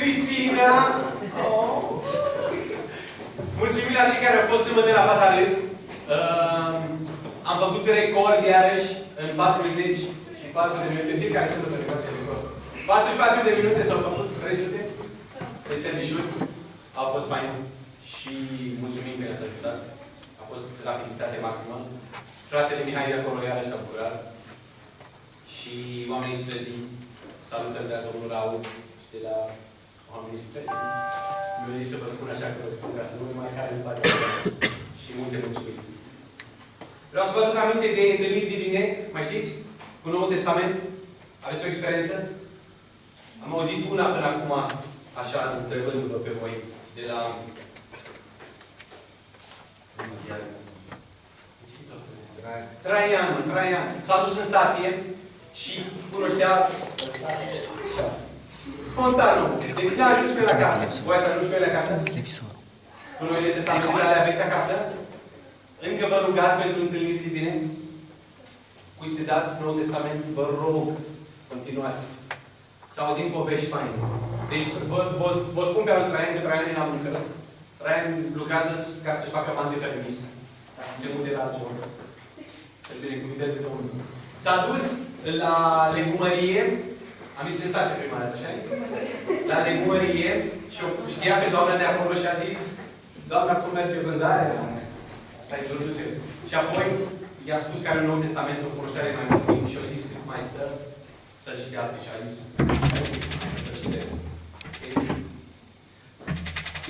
Cristina! Oh. Mulțumim la cei care au fost sâmbătă la Patalânt. Uh, ehm, am făcut record iarăși în 40 și 4 de minute. Fiecare sâmbătă ne facem record. 44 de minute s-au făcut 300 de serviciuri. Au fost mai mult și mulțumim că ne-ați ajutat. A fost rapiditate maximă. Fratele Mihai de acolo iarăși s-a bucurat. Și oamenii spre zi salutări de la domnul Raul și de la oamenii străzi. Mi-au zis să vă spun așa că vă spun ca să nu mai care spate și multe mulțumiri. Vreau să vă aduc aminte de întâlniri divine, mai știți? Cu Noul Testament. Aveți o experiență? Am auzit una până acum, așa, întrebându-vă pe voi, de la... Traian, Traian. S-a dus în stație și cunoștea... Spontan, nu. Deci n-a ajuns pe la casă. Voi ați ajuns pe la casă? Cu noile testamentele ale aveți acasă? Încă vă rugați pentru întâlniri divine? Cui se dați Noul Testament? Vă rog, continuați. Să auzim povești faine. Deci, vă, vă, vă spun pe al Traian că Traian e la muncă. Traian lucrează ca să-și facă bani de permis. Ca să se mute la altceva. Să-și binecuvinteze Domnul. S-a dus la legumărie. Am zis în stație prima dată, așa La legumărie și știa pe doamna de acolo și a zis Doamna, cum merge vânzarea? Asta e introducere. Și apoi i-a spus că are un nou testament, o cunoștere mai mult timp și a zis cât mai stă să-l citească și a zis să citesc.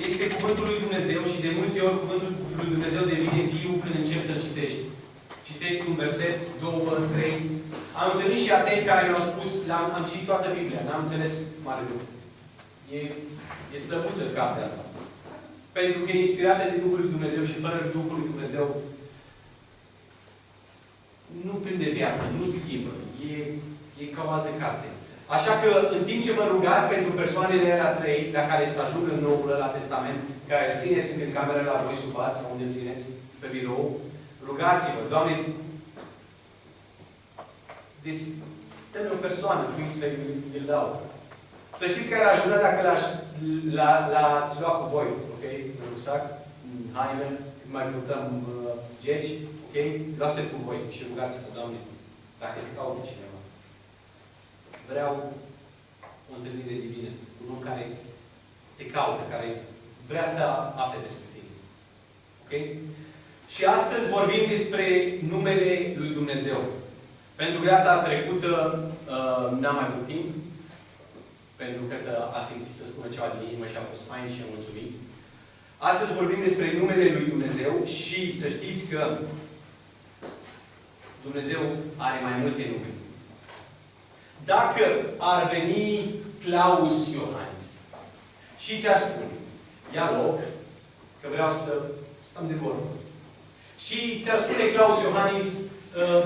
Este Cuvântul lui Dumnezeu și de multe ori Cuvântul lui Dumnezeu devine viu când începi să-l citești. Citești un verset, două, trei. Am întâlnit și atei care mi-au spus, am, am citit toată Biblia, n-am înțeles mare lucru. E, e slăbuță cartea asta. Pentru că e inspirată de Duhul lui Dumnezeu și fără Duhul lui Dumnezeu nu prinde viață, nu schimbă. E, e ca o altă carte. Așa că, în timp ce vă rugați pentru persoanele alea trei, la care să ajungă noul la testament, care îl țineți în cameră la voi sub sau unde îl țineți, pe birou, rugați-vă, Doamne, deci, dă o persoană, cui să îl dau. Să știți că ar ajuta dacă l-ați luat cu voi, ok? În rucsac, în haină, când mai purtăm uh, geci, ok? Luați-l cu voi și rugați-vă, Doamne, dacă te caută cineva. Vreau o întâlnire divină un om care te caută, care vrea să afle despre tine. Ok? Și astăzi vorbim despre numele lui Dumnezeu. Pentru că data trecută uh, n-am mai avut timp, pentru că a simțit să spună ceva din inimă și a fost fain și am mulțumit. Astăzi vorbim despre numele lui Dumnezeu și să știți că Dumnezeu are mai multe nume. Dacă ar veni Claus Iohannis și ți-ar spune, ia loc, că vreau să stăm de vorbă. Și ți-ar spune Claus Iohannis, ă,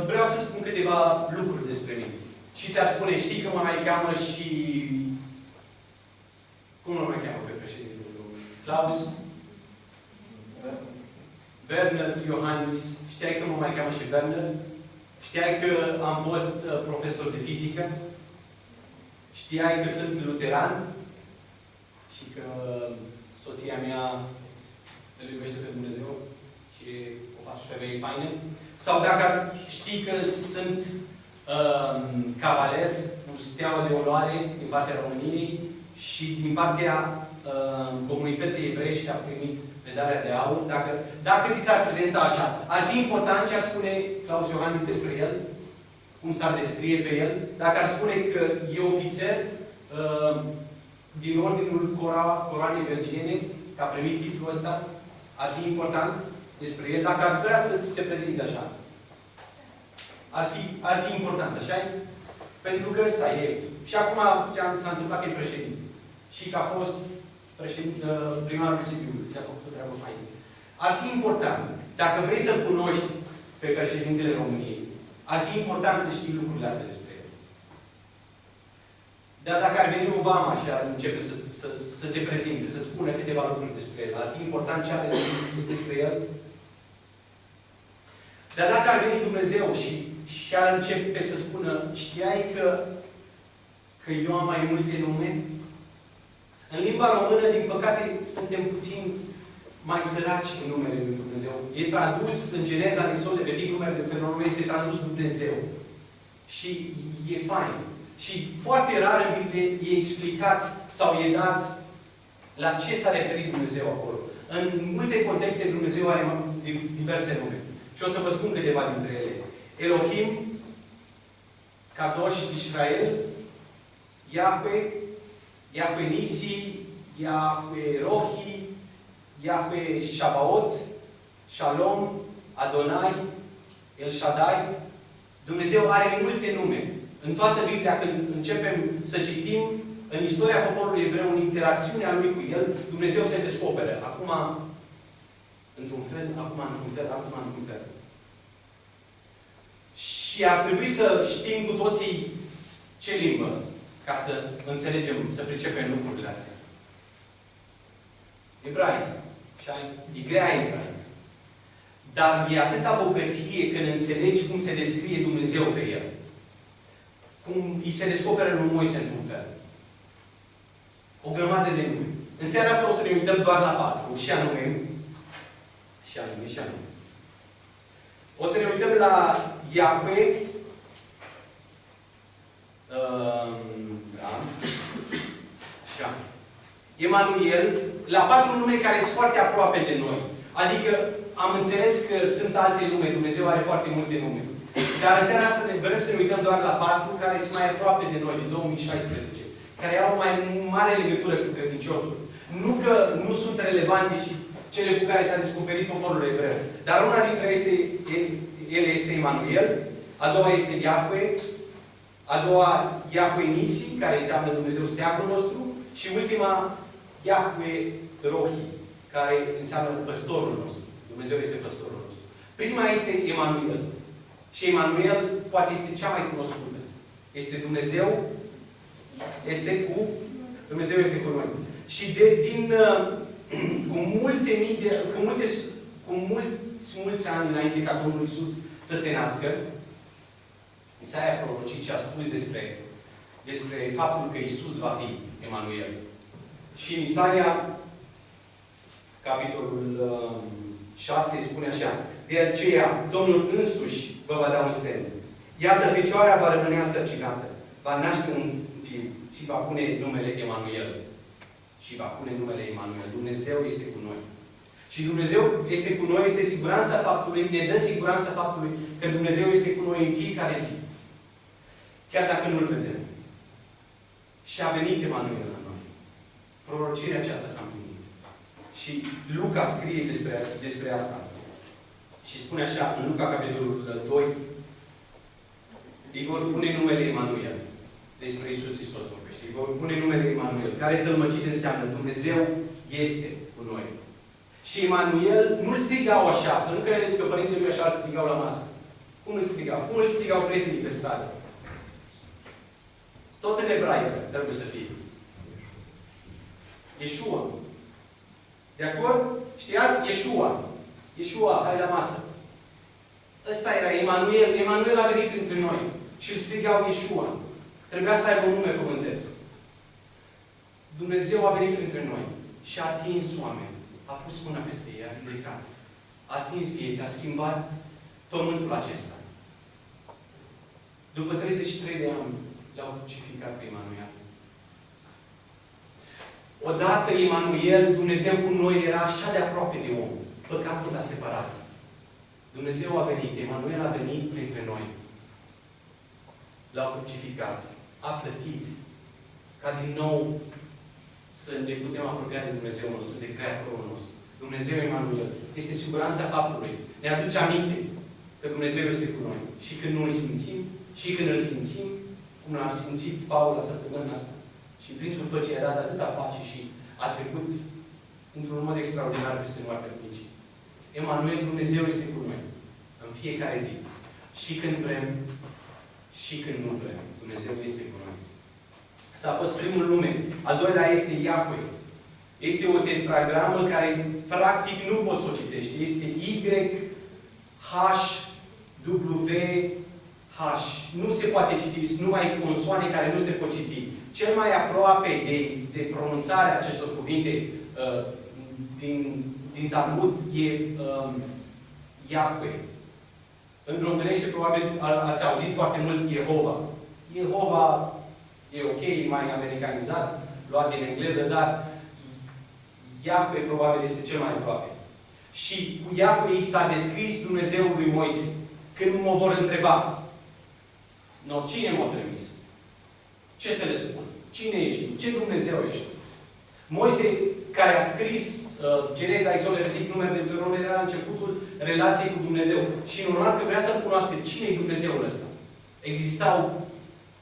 vreau să spun câteva lucruri despre mine. Și ți-ar spune, știi că mă mai cheamă și... Cum mă mai cheamă pe președintele Claus? Werner Iohannis. Știai că mă mai cheamă și Werner? Știai că am fost uh, profesor de fizică? Știai că sunt luteran? Și că soția mea îl iubește pe Dumnezeu și o faci femeie faină? Sau dacă știi că sunt um, cavaler cu steaua de onoare din partea României și din partea um, comunității evreiești a primit medalia de aur, dacă, dacă ți s-ar prezenta așa, ar fi important ce ar spune Claus Iohannis despre el, cum s-ar descrie pe el, dacă ar spune că e ofițer uh, din ordinul Cora, Coroanei Belgiene, că a primit titlul ăsta, ar fi important despre el, dacă ar vrea să ți se prezinte așa. Ar fi, ar fi important, așa -i? Pentru că ăsta e. Și acum s-a întâmplat că e președinte. Și că a fost președinte, primarul Sibiului și a făcut o treabă faină. Ar fi important, dacă vrei să cunoști pe președintele României, ar fi important să știi lucrurile astea despre el. Dar dacă ar veni Obama și ar începe să, să, să se prezinte, să spună câteva lucruri despre el, ar fi important ce are spus despre el. Dar dacă ar veni Dumnezeu și, și ar începe să spună, știai că, că eu am mai multe nume? În limba română, din păcate, suntem puțin mai săraci în numele Lui Dumnezeu. E tradus în Geneza, în Exod, vedeți numele de nume este tradus Dumnezeu. Și e fain. Și foarte rar în Biblie e explicat sau e dat La ce s-a referit Dumnezeu acolo? În multe contexte Dumnezeu are diverse nume. Și o să vă spun câteva dintre ele. Elohim, Kadosh Israel, Yahweh, Yahweh Nisi, Yahweh Rohi, Yahweh Shabaot, Shalom, Adonai, El Shaddai. Dumnezeu are multe nume. În toată Biblia, când începem să citim, în istoria poporului evreu, în interacțiunea lui cu el, Dumnezeu se descoperă. Acum, într-un fel, acum într-un fel, acum într-un fel. Și ar trebui să știm cu toții ce limbă, ca să înțelegem, să pricepem lucrurile astea. Ebraic. E grea ebraic. Dar e atâta bogăție când înțelegi cum se descrie Dumnezeu pe el cum îi se descoperă lui Moise într-un fel. O grămadă de nume. În seara asta o să ne uităm doar la patru, și anume, și anume, și anume. O să ne uităm la Iahve, uh, da, așa, Emanuel, la patru nume care sunt foarte aproape de noi. Adică am înțeles că sunt alte nume, Dumnezeu are foarte multe nume. Dar în seara asta ne vrem să ne uităm doar la patru care sunt mai aproape de noi, de 2016. Care au mai mare legătură cu credinciosul. Nu că nu sunt relevante și cele cu care s-a descoperit poporul evreu. Dar una dintre este, ele este Emanuel, a doua este Yahweh, a doua Yahweh Nisi, care înseamnă Dumnezeu steagul nostru, și ultima Yahweh Rohi, care înseamnă păstorul nostru. Dumnezeu este păstorul nostru. Prima este Emanuel. Și Emanuel poate este cea mai cunoscută. Este Dumnezeu, este cu, Dumnezeu este cu noi. Și de, din, uh, cu multe mii de, cu multe, cu mulți, mulți ani înainte ca Domnul Iisus să se nască, Isaia a prorocit și a spus despre, despre faptul că Iisus va fi Emanuel. Și în Isaia, capitolul 6, uh, spune așa, de aceea Domnul însuși vă va da un semn. Iată, fecioarea va rămâne însărcinată, va naște un fiu și va pune numele Emanuel. Și va pune numele Emanuel. Dumnezeu este cu noi. Și Dumnezeu este cu noi, este siguranța faptului, ne dă siguranța faptului că Dumnezeu este cu noi în fiecare zi. Chiar dacă nu-L vedem. Și a venit Emanuel la noi. Prorocirea aceasta s-a împlinit. Și Luca scrie despre, despre asta. Și spune așa, în Luca, capitolul 2, îi vor pune numele Emanuel. Despre Isus Hristos vorbește. Îi vor pune numele Emanuel, care tălmăcit înseamnă Dumnezeu este cu noi. Și Emanuel nu-l strigau așa, să nu credeți că părinții lui așa îl strigau la masă. Cum îl strigau? Cum îl strigau prietenii pe stradă? Tot în ebraică trebuie să fie. Yeshua. De acord? Știați? Yeshua. Iesua, hai la masă. Ăsta era Emanuel. Emanuel a venit printre noi. Și îl strigau Iesua. Trebuia să aibă un nume pământesc. Dumnezeu a venit printre noi și a atins oameni. A pus mâna peste ei, a vindecat. A atins vieți, a schimbat pământul acesta. După 33 de ani, l-au crucificat pe Emanuel. Odată Emanuel, Dumnezeu cu noi, era așa de aproape de om păcatul l-a separat. Dumnezeu a venit, Emanuel a venit printre noi. L-a crucificat, a plătit, ca din nou să ne putem apropia de Dumnezeu nostru, de Creatorul nostru. Dumnezeu Emanuel. Este siguranța faptului. Ne aduce aminte că Dumnezeu este cu noi. Și când nu îl simțim, și când îl simțim, cum l-am simțit Paul la săptămâna asta. Și Prințul Păcii a dat atâta pace și a trecut într-un mod extraordinar peste moartea Păcii. Emanuel, Dumnezeu este cu noi. În fiecare zi. Și când vrem, și când nu vrem. Dumnezeu este cu noi. Asta a fost primul nume. A doilea este Yahweh. Este o tetragramă care practic nu poți să o citești. Este Y, H, W, H. Nu se poate citi. Sunt numai consoane care nu se pot citi. Cel mai aproape de, de pronunțarea acestor cuvinte uh, din din Talmud e um, Yahweh. În românește probabil ați auzit foarte mult Jehova. Jehova e ok, e mai americanizat, luat din engleză, dar Iahve probabil este cel mai aproape. Și cu Iahve i s-a descris Dumnezeul lui Moise. Când mă vor întreba, no, cine m-a trimis? Ce să le spun? Cine ești? Ce Dumnezeu ești? Moise, care a scris uh, Geneza, Isol, Levitic, Numer de Deuteronom, era începutul relației cu Dumnezeu. Și normal că vrea să cunoască cine e Dumnezeul ăsta. Existau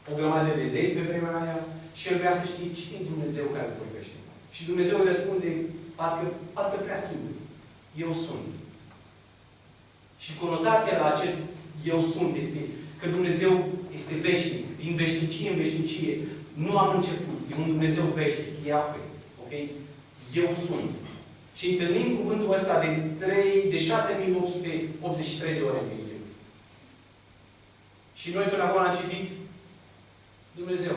o grămadă de zei pe vremea aia și el vrea să știe cine e Dumnezeu care vorbește. Și Dumnezeu îi răspunde, parcă, parcă prea simplu. Eu sunt. Și conotația la acest eu sunt este că Dumnezeu este veșnic, din veșnicie în veșnicie. Nu am început. E un Dumnezeu veșnic. Iahve. Ok? Eu sunt. Și întâlnim cuvântul ăsta de 3, de 6883 de ore în Biblie. Și noi până acum am citit Dumnezeu.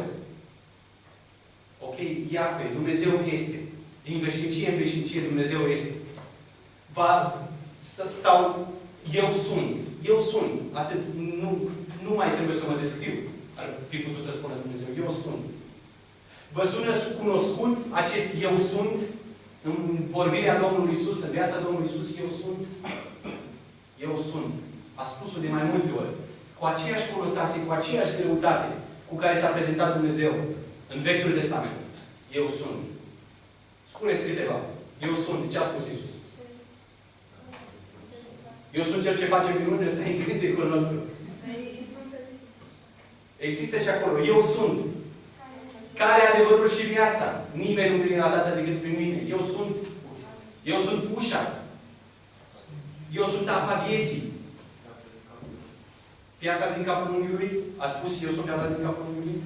Ok? Iahve. Dumnezeu este. Din veșnicie în veșnicie Dumnezeu este. Va, sau eu sunt. Eu sunt. Atât. Nu, nu mai trebuie să mă descriu. Ar fi putut să spună Dumnezeu. Eu sunt. Vă sună cunoscut acest eu sunt în vorbirea Domnului Isus, în viața Domnului Isus, eu sunt. Eu sunt. A spus-o de mai multe ori. Cu aceeași conotație, cu aceeași greutate cu care s-a prezentat Dumnezeu în Vechiul Testament. Eu sunt. Spuneți câteva. Eu sunt. Ce a spus Isus? Eu sunt cel ce face minune, ăsta e în cântecul nostru. Există și acolo. Eu sunt. Care e adevărul și viața? Nimeni nu vine la Tatăl decât prin mine. Eu sunt. Eu sunt ușa. Eu sunt apa vieții. Piatra din capul unghiului? A spus eu sunt piatra din capul unghiului?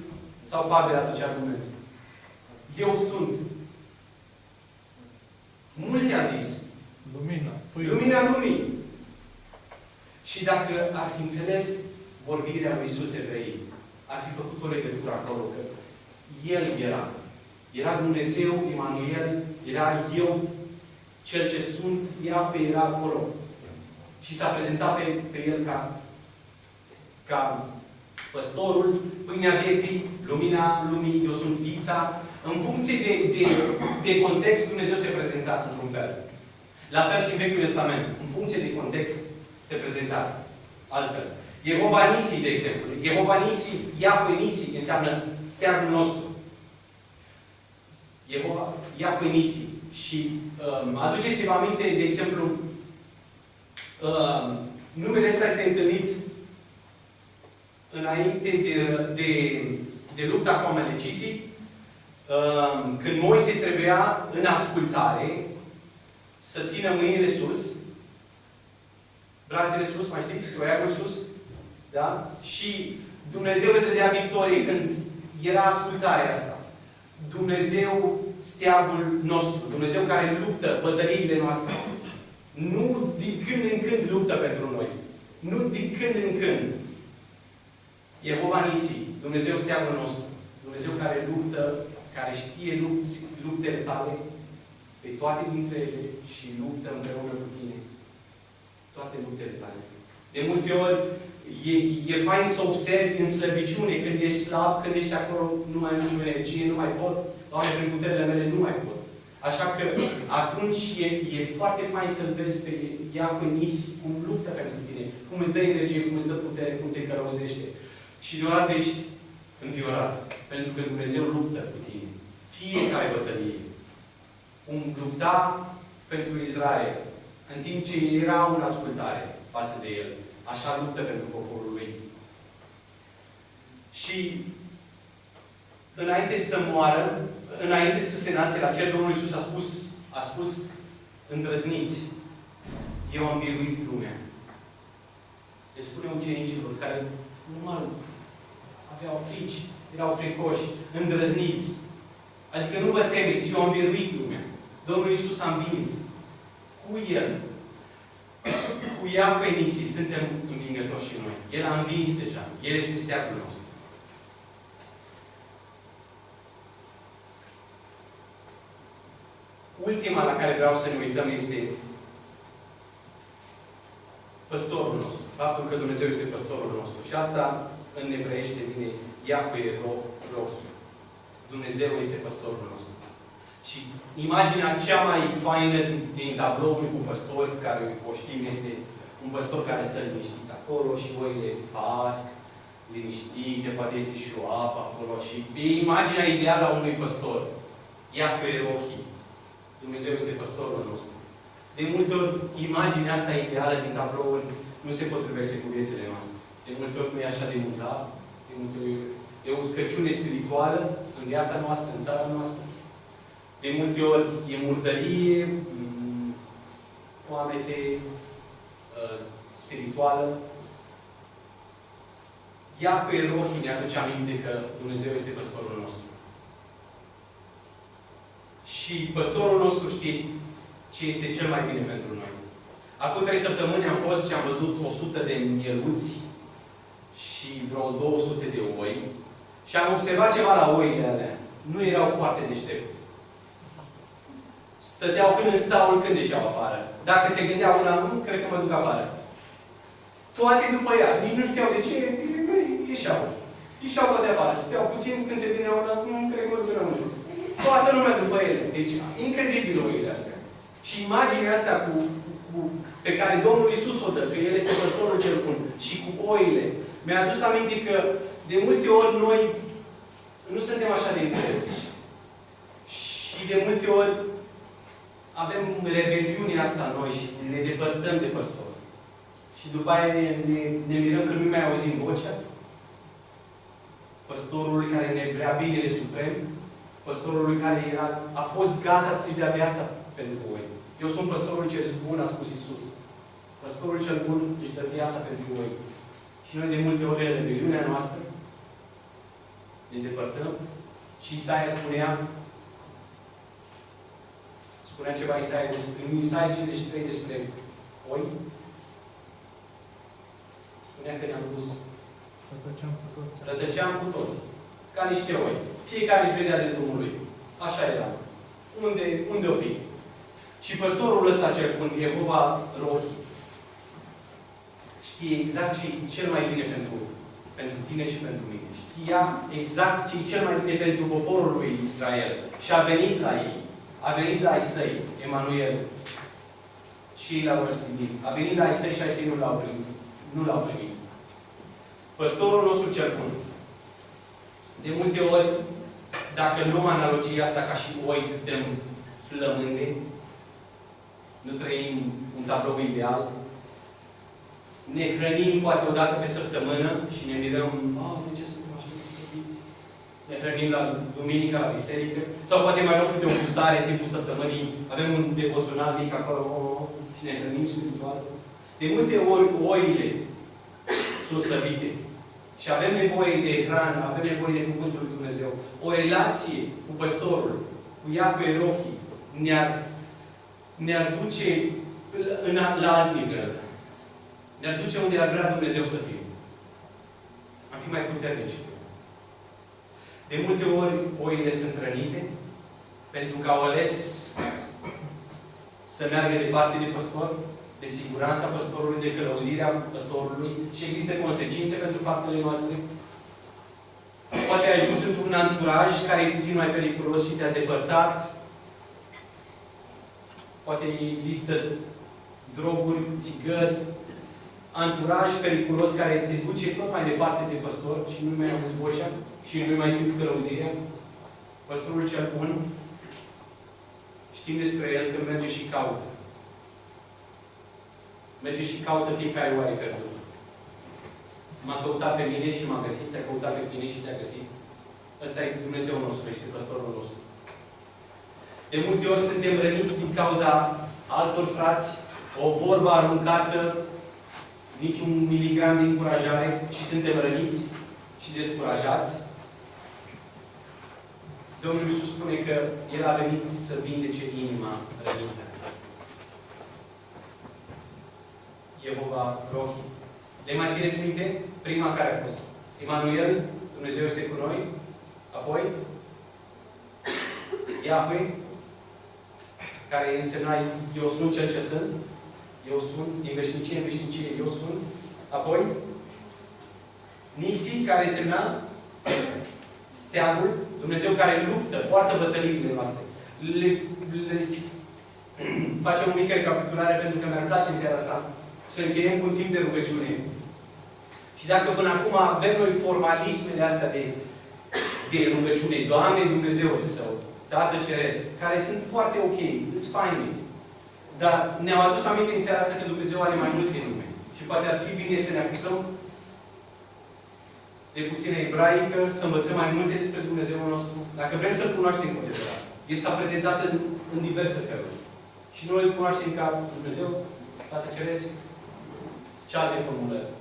Sau Pavel aduce argument? Eu sunt. Multe a zis. Lumina. Păi... Lumina lumii. Și dacă ar fi înțeles vorbirea lui Iisus Evrei, ar fi făcut o legătură acolo, că El era. Era Dumnezeu, Emanuel, era eu, cel ce sunt, Iahve era acolo. Și s-a prezentat pe, pe El ca, ca păstorul, pâinea vieții, lumina lumii, eu sunt vița. În funcție de, de, de context, Dumnezeu se prezenta într-un fel. La fel și în Vechiul Testament. În funcție de context, se prezenta altfel. Jehova Nisi, de exemplu. Jehova Nisi, Yahweh Nisi, înseamnă steagul nostru. Jehova, Yahweh Nisi. Și um, aduceți-vă aminte, de exemplu, um, numele ăsta este întâlnit înainte de, de, de lupta cu amaleciții, um, când Moise trebuia în ascultare să țină mâinile sus, brațele sus, mai știți, croiagul sus, da? Și Dumnezeu le dădea victorie când era ascultarea asta. Dumnezeu steagul nostru, Dumnezeu care luptă bătăliile noastre. Nu din când în când luptă pentru noi. Nu din când în când. Jehova Nisi, Dumnezeu steagul nostru. Dumnezeu care luptă, care știe lupți, luptele tale, pe toate dintre ele și luptă împreună cu tine. Toate luptele tale. De multe ori, e, e fain să observi în slăbiciune, când ești slab, când ești acolo, nu mai am nicio energie, nu mai pot, Doamne, prin puterile mele nu mai pot. Așa că atunci e, e foarte fain să-L vezi pe Iacov Nisi, cum luptă pentru tine, cum îți dă energie, cum îți dă putere, cum te călăuzește. Și deodată ești înviorat. Pentru că Dumnezeu luptă cu tine. Fiecare bătălie. Cum lupta pentru Israel, în timp ce erau în ascultare față de El. Așa luptă pentru poporul lui. Și înainte să moară, înainte să se naște la cer, Domnul Iisus a spus, a spus îndrăzniți, eu am biruit lumea. Le spune ucenicilor care normal aveau frici, erau fricoși, îndrăzniți. Adică nu vă temeți, eu am biruit lumea. Domnul Iisus a învins. Cu El. Cu Iahve Nisi suntem învingători și noi. El a învins deja. El este steagul nostru. Ultima la care vreau să ne uităm este păstorul nostru. Faptul că Dumnezeu este păstorul nostru. Și asta în evreiește vine Iahve Rohi. Dumnezeu este păstorul nostru. Și imaginea cea mai faină din, din tablouri cu păstori, care o știm, este un păstor care stă liniștit acolo și oile pasc, liniștite, poate este și o apă acolo. Și e imaginea ideală a unui păstor. Ia cu erohii. Dumnezeu este păstorul nostru. De multe ori, imaginea asta ideală din tablouri nu se potrivește cu viețile noastre. De multe ori nu e așa de muzat, de multe ori e o scăciune spirituală în viața noastră, în țara noastră. De multe ori e murdărie, mm, foamete uh, spirituală. Ia pe Erohi ne aduce aminte că Dumnezeu este păstorul nostru. Și păstorul nostru știe ce este cel mai bine pentru noi. Acum trei săptămâni am fost și am văzut 100 de mieluți și vreo 200 de oi și am observat ceva la oile alea. Nu erau foarte deștepte. Stăteau când în staul, când ieșeau afară. Dacă se gândeau una, nu, cred că mă duc afară. Toate după ea. Nici nu știau de ce, ieșeau. Ieșeau toate afară. Stăteau puțin, când se gândeau una, nu, cred că mă duc înăuntru. Toată lumea după ele. Deci, incredibil oile astea. Și imaginea asta cu, cu, pe care Domnul Isus o dă, că El este păstorul cel bun, și cu oile, mi-a adus aminte că de multe ori noi nu suntem așa de înțelepți. Și de multe ori avem rebeliunea asta în noi și ne depărtăm de păstor. Și după aia ne, ne, ne mirăm că nu mai auzim vocea. Păstorul care ne vrea binele suprem, păstorul care era, a fost gata să-și dea viața pentru voi. Eu sunt păstorul cel bun, a spus Isus. Păstorul cel bun își dă viața pentru voi. Și noi de multe ori în rebeliunea noastră ne depărtăm și Isaia spunea spunea ceva Isaia despre în Isaia 53 despre oi spunea că ne-am dus Rătăceam cu toți. rătăceam cu toți ca niște oi. Fiecare își vedea de drumul lui. Așa era. Unde, unde o fi? Și păstorul ăsta cel bun, Jehova Rohi, știe exact ce e cel mai bine pentru, pentru tine și pentru mine. Știa exact ce e cel mai bine pentru poporul lui Israel. Și a venit la ei. A venit la ai săi, Emanuel. Și ei l-au răstignit. A venit la ai săi și ai săi nu l-au primit. Nu l-au primit. Păstorul nostru cel bun. De multe ori, dacă luăm analogia asta ca și oi, suntem flămânde, nu trăim un tablou ideal, ne hrănim poate o dată pe săptămână și ne mirăm, oh, de ce suntem așa de slăbiți? Ne hrănim la duminica, la biserică, sau poate mai luăm câte o gustare în timpul săptămânii, avem un devoțional mic acolo oh, oh, și ne hrănim spiritual. De multe ori oile sunt slăbite. Și avem nevoie de hrană, avem nevoie de Cuvântul lui Dumnezeu. O relație cu păstorul, cu Iacove Rohi, ne-ar ne-ar duce în, la alt nivel. Ne-ar duce unde ar vrea Dumnezeu să fim. Am fi mai puternici. De multe ori, oile sunt rănite pentru că au ales să meargă departe de păstor, de siguranța păstorului, de călăuzirea păstorului și există consecințe pentru faptele noastre. Poate ai ajuns într-un anturaj care e puțin mai periculos și te-a depărtat Poate există droguri, țigări, anturaj periculos care te duce tot mai departe de păstor și nu mai auzi vocea și nu mai simți călăuzirea. Păstorul cel bun, știm despre el că merge și caută. Merge și caută fiecare oare pierdută. M-a căutat pe mine și m-a găsit, te-a căutat pe tine și te-a găsit. Ăsta e Dumnezeu nostru, este păstorul nostru. De multe ori suntem răniți din cauza altor frați, o vorbă aruncată, niciun miligram de încurajare și suntem răniți și descurajați. Domnul Iisus spune că El a venit să vindece inima rănită. Jehova Rohi. Le mai țineți minte? Prima care a fost? Emanuel, Dumnezeu este cu noi. Apoi, Yahweh, care însemna eu sunt cel ce sunt, eu sunt, din veșnicie în veșnicie, eu sunt. Apoi, Nisi, care însemna steagul, Dumnezeu care luptă, poartă bătăliile noastre. le, le facem o mică recapitulare pentru că mi-ar place în seara asta să încheiem cu un timp de rugăciune. Și dacă până acum avem noi formalismele astea de, de rugăciune, Doamne Dumnezeule sau Tată Ceresc, care sunt foarte ok, sunt faine. Dar ne-au adus aminte în seara asta că Dumnezeu are mai multe nume. Și poate ar fi bine să ne aplicăm de puțină ebraică, să învățăm mai multe despre Dumnezeul nostru, dacă vrem să-L cunoaștem cu adevărat. El s-a prezentat în, în diverse feluri. Și noi îl cunoaștem ca Dumnezeu, Tată Ceresc, ce alte formulări.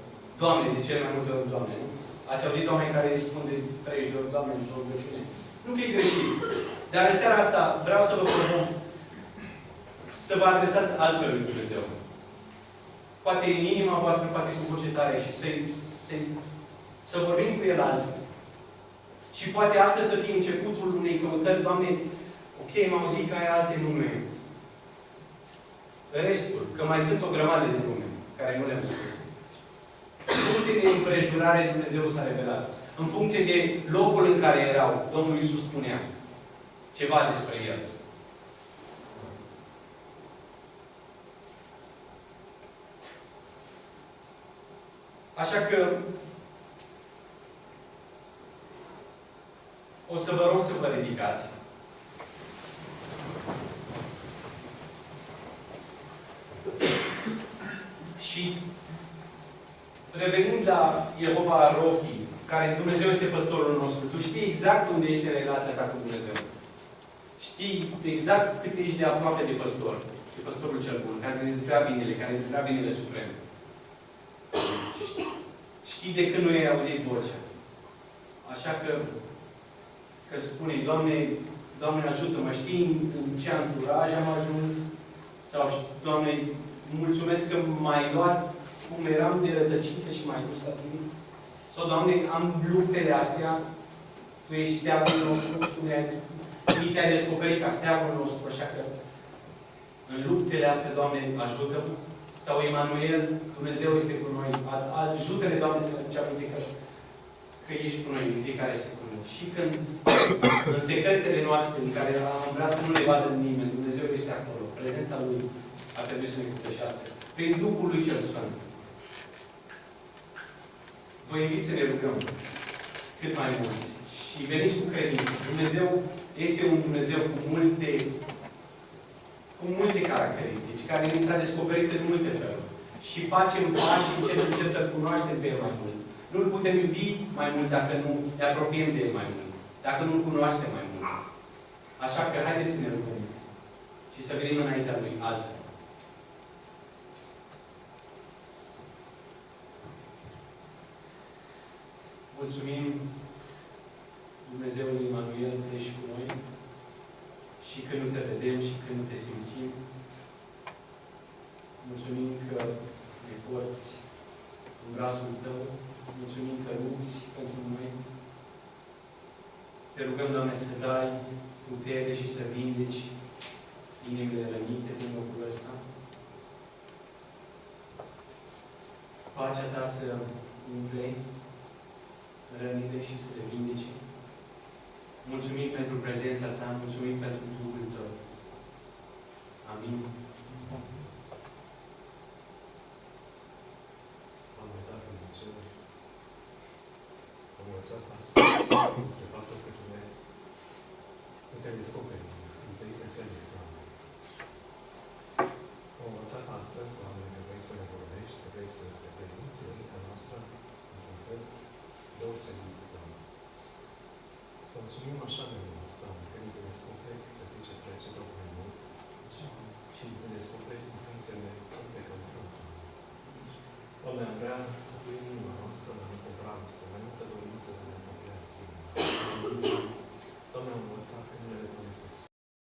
Doamne, de cele mai multe ori, Doamne, nu? Ați auzit oameni care îi spun de 30 de ori, Doamne, într-o rugăciune? Nu că e greșit. Dar în seara asta vreau să vă propun să vă adresați altfel lui Dumnezeu. Poate în inima voastră, poate cu voce tare și să, să, să vorbim cu El altfel. Și poate astăzi să fie începutul unei căutări, Doamne, ok, m-am auzit că ai alte nume. Restul, că mai sunt o grămadă de nume care nu le-am spus. În funcție de împrejurare, Dumnezeu s-a revelat. În funcție de locul în care erau, Domnul Iisus spunea ceva despre El. Așa că o să vă rog să vă ridicați. Și revenind la Jehova Rohi, care Dumnezeu este păstorul nostru, tu știi exact unde ești în relația ta cu Dumnezeu. Știi exact cât ești de aproape de păstor. De păstorul cel bun, care îți vrea binele, care îți vrea binele suprem. Știi de când nu ai auzit vocea. Așa că, că spune, Doamne, Doamne ajută-mă, știi în ce anturaj am ajuns? Sau, Doamne, mulțumesc că m-ai luat cum eram de rădăcită și mai dus la tine. Sau, Doamne, am luptele astea, Tu ești steagul nostru, Tu ne-ai te-ai descoperit ca steagul nostru, așa că în luptele astea, Doamne, ajută -mă. Sau Emanuel, Dumnezeu este cu noi. Ajută-ne, Doamne, să ne aduce aminte că, că ești cu noi în fiecare secundă. Și când în secretele noastre, în care am vrea să nu ne vadă nimeni, Dumnezeu este acolo. Prezența Lui a trebuit să ne cupășească. Prin Duhul Lui cel Sfânt. Vă invit să ne rugăm cât mai mulți. Și veniți cu credință. Dumnezeu este un Dumnezeu cu multe cu multe caracteristici, care ni s-a descoperit în multe feluri. Și facem pași încet, încet să-L cunoaștem pe El mai mult. Nu-L putem iubi mai mult dacă nu ne apropiem de El mai mult. Dacă nu-L cunoaștem mai mult. Așa că haideți să ne rugăm. Și să venim înaintea Lui altfel. Mulțumim Dumnezeului Emanuel că ești cu noi și când nu te vedem și când nu te simțim. Mulțumim că ne porți în brațul Tău. Mulțumim că lupți pentru noi. Te rugăm, Doamne, să dai putere și să vindeci inimile rănite din locul ăsta. Pacea Ta să umple rănile și să le vindece. Mulțumim pentru prezența Ta, mulțumim pentru Duhul Tău. Amin. deosebit de Doamne. Să mulțumim așa de mult, Doamne, că ni descoperi, că zice trece tot mai mult și ne descoperi în frunțele unde că înfruntăm. Doamne, am vrea să pui în inima noastră mai multă dragoste, mai multă dorință de a ne apropia Doamne, am învățat că nu le recunosc